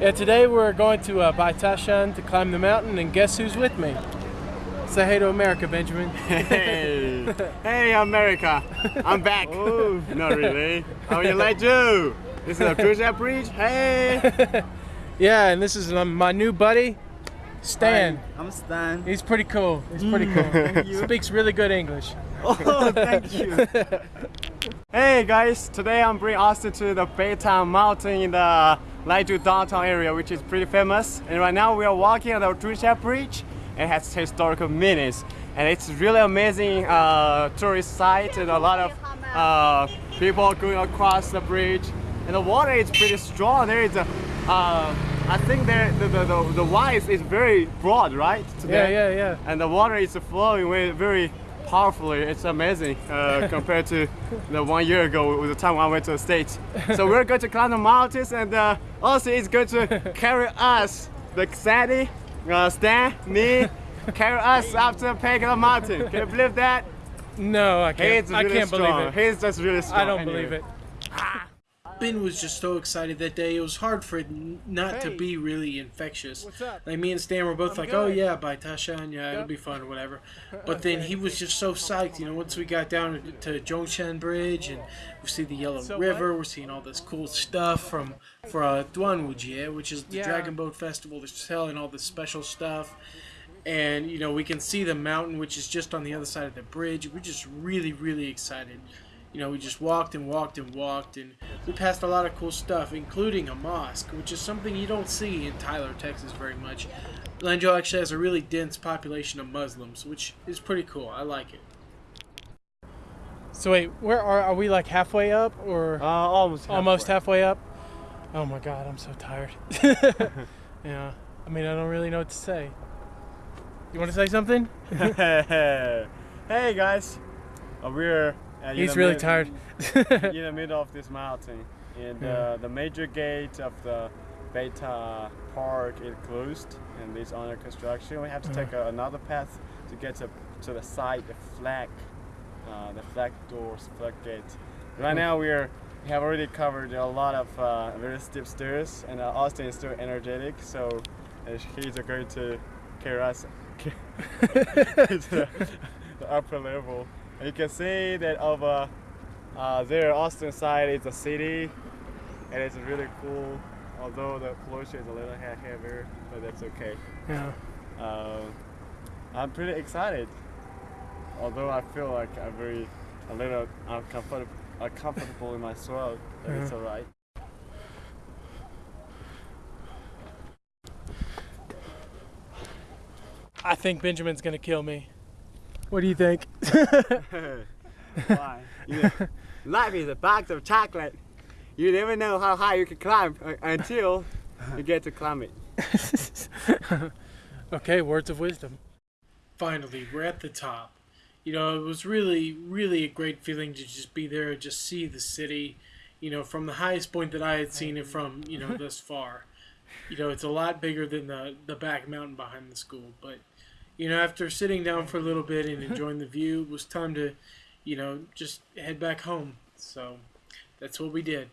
Yeah, today we're going to uh, Baitashan to climb the mountain, and guess who's with me? Say hey to America, Benjamin. Hey, hey America, I'm back. oh, not really. How you like you? This is a Zhongshan Bridge. Hey. yeah, and this is um, my new buddy, Stan. Hi, I'm Stan. He's pretty cool. He's pretty cool. Speaks really good English. Oh, thank you. hey guys, today I'm bringing Austin to the Baytown Mountain in the Lanzhou downtown area, which is pretty famous. And right now we are walking on the Zhongshan Bridge. It has historical meanings, and it's really amazing uh, tourist site and a lot of uh, people going across the bridge. And the water is pretty strong. There is a, uh, I think there the the the, the wise is very broad, right? Today. Yeah, yeah, yeah. And the water is flowing very, very powerfully. It's amazing uh, compared to the one year ago with the time I went to the States. So we're going to climb the mountains and uh, also it's going to carry us, the Sandy, uh, Stan, me, carry us up to Pagoda Mountain. Can you believe that? No, I can't. Really I can't strong. believe it. He's just really strong. I don't anyway. believe it. Ben was just so excited that day. It was hard for it not to be really infectious. Like me and Stan were both I'm like, good. "Oh yeah, Baitashan, yeah, it'll be fun or whatever." But then he was just so psyched. You know, once we got down to Zhongshan Bridge and we see the Yellow So River, we're seeing all this cool stuff from for uh, Duanwujie, which is the Yeah. Dragon Boat Festival. They're selling all this special stuff. And you know we can see the mountain, which is just on the other side of the bridge. We're just really, really excited you know, we just walked and walked and walked, and we passed a lot of cool stuff, including a mosque, which is something you don't see in Tyler, Texas, very much. Lanzhou actually has a really dense population of Muslims, which is pretty cool. I like it. So wait, where are are we? Like halfway up, or Uh, almost. almost halfway up? Oh my God, I'm so tired. yeah, I mean, I don't really know what to say. You want to say something? hey guys, uh, we're uh, He's really mid- tired. in the middle of this mountain, and Yeah. uh, the major gate of the Baita Park is closed and it's under construction. We have to take Uh-huh. uh, another path to get to, to the side, the flag, uh, the flag doors, flag gate. Right now we are we have already covered a lot of uh, very steep stairs, and uh, Austin is still energetic, so uh, he's going to carry us to the, the upper level. You can see that over uh, there, Austin side is a city, and it's really cool. Although the pollution is a little he- heavier, but that's okay. yeah. Um, I'm pretty excited. Although I feel like I'm very a little uncomfortable, uncomfortable in my throat, but it's alright. I think Benjamin's gonna kill me. What do you think? Why? You- life is a box of chocolate. You never know how high you can climb uh, until you get to climb it. okay, words of wisdom. Finally, we're at the top. You know, it was really, really a great feeling to just be there and just see the city, you know, from the highest point that I had seen it from, you know, thus far. You know, it's a lot bigger than the, the back mountain behind the school. But, you know, after sitting down for a little bit and enjoying the view, it was time to, you know, just head back home. So that's what we did.